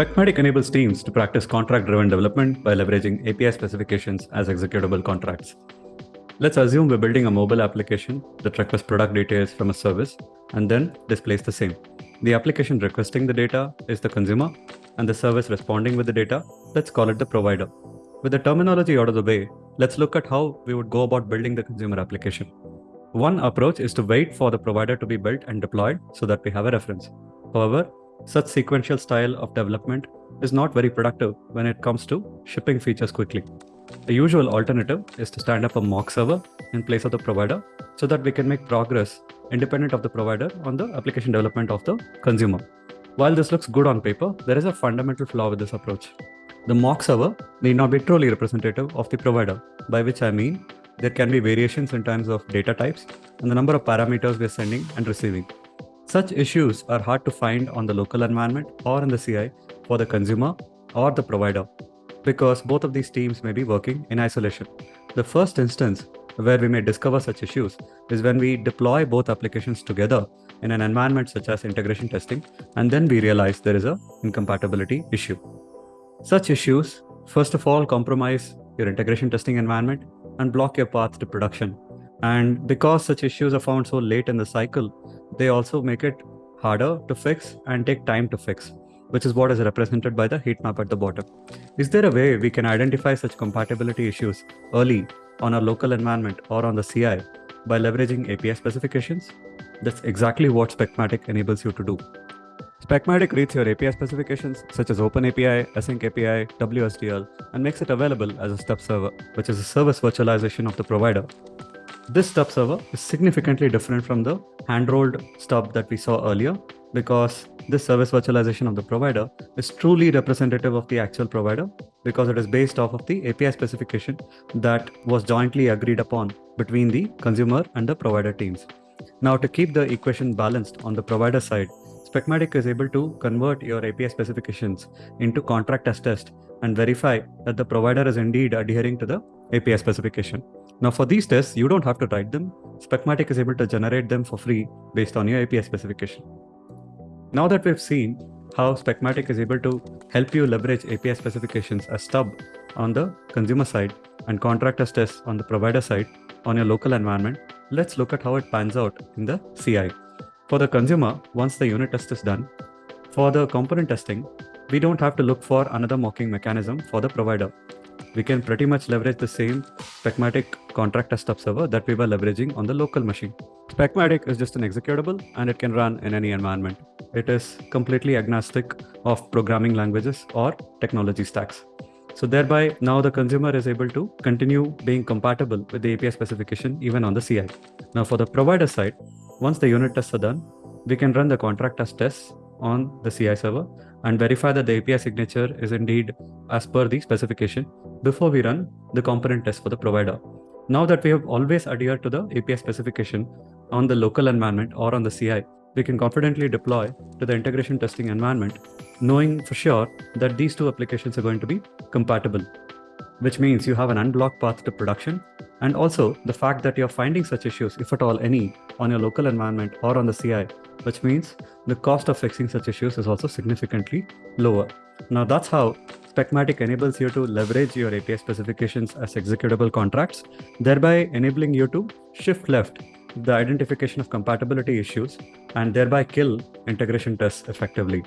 Specmatic enables teams to practice contract-driven development by leveraging API specifications as executable contracts. Let's assume we're building a mobile application that requests product details from a service and then displays the same. The application requesting the data is the consumer and the service responding with the data, let's call it the provider. With the terminology out of the way, let's look at how we would go about building the consumer application. One approach is to wait for the provider to be built and deployed so that we have a reference. However, such sequential style of development is not very productive when it comes to shipping features quickly. The usual alternative is to stand up a mock server in place of the provider so that we can make progress independent of the provider on the application development of the consumer. While this looks good on paper, there is a fundamental flaw with this approach. The mock server may not be truly representative of the provider, by which I mean there can be variations in terms of data types and the number of parameters we're sending and receiving. Such issues are hard to find on the local environment or in the CI for the consumer or the provider because both of these teams may be working in isolation. The first instance where we may discover such issues is when we deploy both applications together in an environment such as integration testing, and then we realize there is a incompatibility issue. Such issues, first of all, compromise your integration testing environment and block your path to production. And because such issues are found so late in the cycle, they also make it harder to fix and take time to fix, which is what is represented by the heat map at the bottom. Is there a way we can identify such compatibility issues early on our local environment or on the CI by leveraging API specifications? That's exactly what Specmatic enables you to do. Specmatic reads your API specifications such as OpenAPI, Async API, WSDL, and makes it available as a stub server, which is a service virtualization of the provider this stub server is significantly different from the hand-rolled stub that we saw earlier because this service virtualization of the provider is truly representative of the actual provider because it is based off of the API specification that was jointly agreed upon between the consumer and the provider teams. Now to keep the equation balanced on the provider side, Specmatic is able to convert your API specifications into contract as test and verify that the provider is indeed adhering to the API specification. Now for these tests, you don't have to write them. Specmatic is able to generate them for free based on your API specification. Now that we've seen how Specmatic is able to help you leverage API specifications as stub on the consumer side and contract as tests on the provider side on your local environment, let's look at how it pans out in the CI. For the consumer, once the unit test is done, for the component testing, we don't have to look for another mocking mechanism for the provider we can pretty much leverage the same Specmatic contract stub server that we were leveraging on the local machine. Specmatic is just an executable and it can run in any environment. It is completely agnostic of programming languages or technology stacks. So thereby, now the consumer is able to continue being compatible with the API specification even on the CI. Now for the provider side, once the unit tests are done, we can run the contract as tests on the CI server and verify that the API signature is indeed as per the specification before we run the component test for the provider. Now that we have always adhered to the API specification on the local environment or on the CI, we can confidently deploy to the integration testing environment, knowing for sure that these two applications are going to be compatible, which means you have an unblocked path to production. And also the fact that you're finding such issues, if at all any, on your local environment or on the CI, which means the cost of fixing such issues is also significantly lower. Now that's how Specmatic enables you to leverage your API specifications as executable contracts, thereby enabling you to shift left the identification of compatibility issues and thereby kill integration tests effectively.